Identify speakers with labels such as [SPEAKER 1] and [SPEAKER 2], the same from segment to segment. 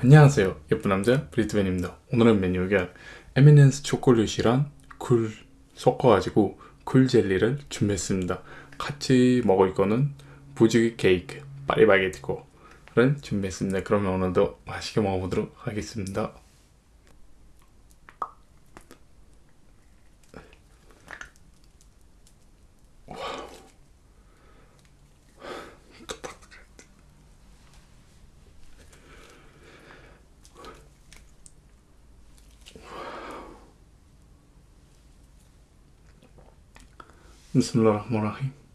[SPEAKER 1] 안녕하세요. 예쁜 남자 브리트맨입니다. 오늘은 메뉴가 에미넨스 초콜릿이랑 굴 섞어가지고 굴 젤리를 준비했습니다. 같이 먹을 거는 부지기 케이크 파리바게티코를 준비했습니다. 그러면 오늘도 맛있게 먹어보도록 하겠습니다 بسم الله الرحمن الرحيم.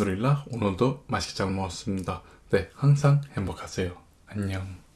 [SPEAKER 1] 알함두릴라 오늘도 맛있게 잘 먹었습니다. 네, 항상 행복하세요. 안녕.